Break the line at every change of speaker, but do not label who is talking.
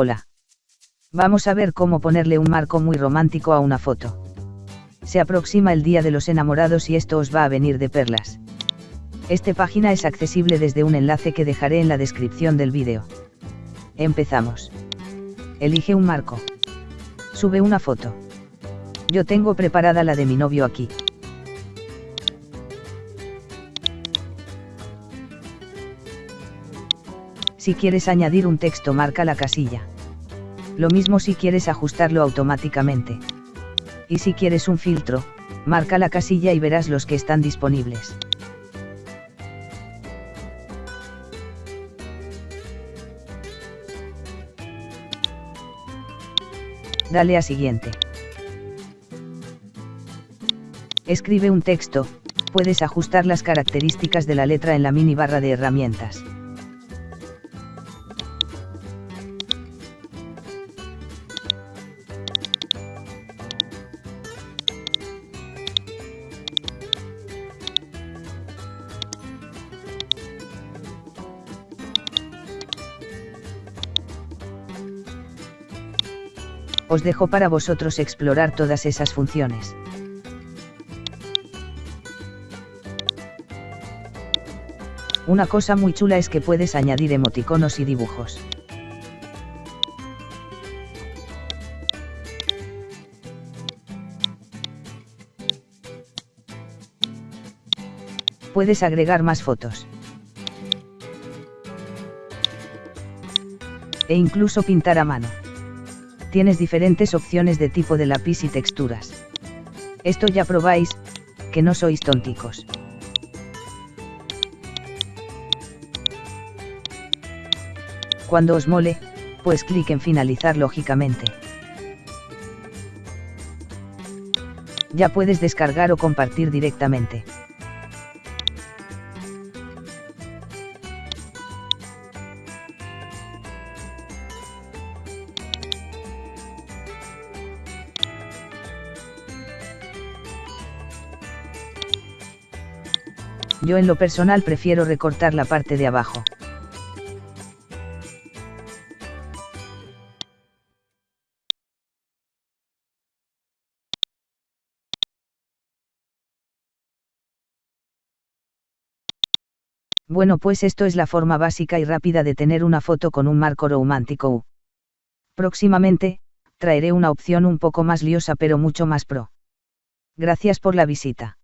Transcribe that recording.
Hola. Vamos a ver cómo ponerle un marco muy romántico a una foto. Se aproxima el Día de los Enamorados y esto os va a venir de perlas. Esta página es accesible desde un enlace que dejaré en la descripción del vídeo. Empezamos. Elige un marco. Sube una foto. Yo tengo preparada la de mi novio aquí. Si quieres añadir un texto marca la casilla. Lo mismo si quieres ajustarlo automáticamente. Y si quieres un filtro, marca la casilla y verás los que están disponibles. Dale a siguiente. Escribe un texto, puedes ajustar las características de la letra en la mini barra de herramientas. Os dejo para vosotros explorar todas esas funciones. Una cosa muy chula es que puedes añadir emoticonos y dibujos. Puedes agregar más fotos. E incluso pintar a mano tienes diferentes opciones de tipo de lápiz y texturas. Esto ya probáis, que no sois tonticos. Cuando os mole, pues clic en finalizar lógicamente. Ya puedes descargar o compartir directamente. Yo en lo personal prefiero recortar la parte de abajo. Bueno pues esto es la forma básica y rápida de tener una foto con un marco romántico. Próximamente, traeré una opción un poco más liosa pero mucho más pro. Gracias por la visita.